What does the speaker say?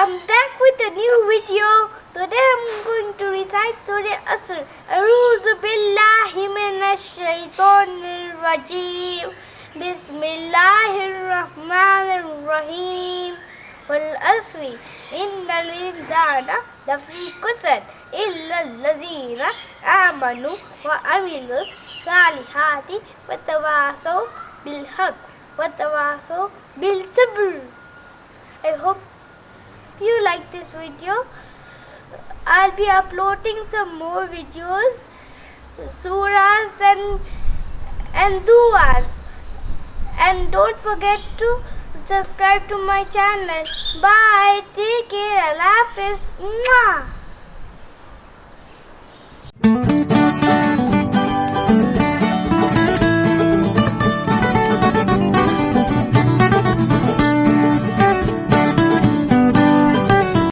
I'm back with a new video. Today I'm going to recite Surah Asr. Aruz billahi minash shaitanir rajim. Bismillahir rahmanir rahim. Wal asri innal insana lafi khusr illa allazina amanu wa amilus salihati wa tawasaw bil haqq wa tawasaw bil sabr. I hope you like this video. I'll be uploading some more videos, surahs and and duas. And don't forget to subscribe to my channel. Bye. Take care. Allah. Mwah.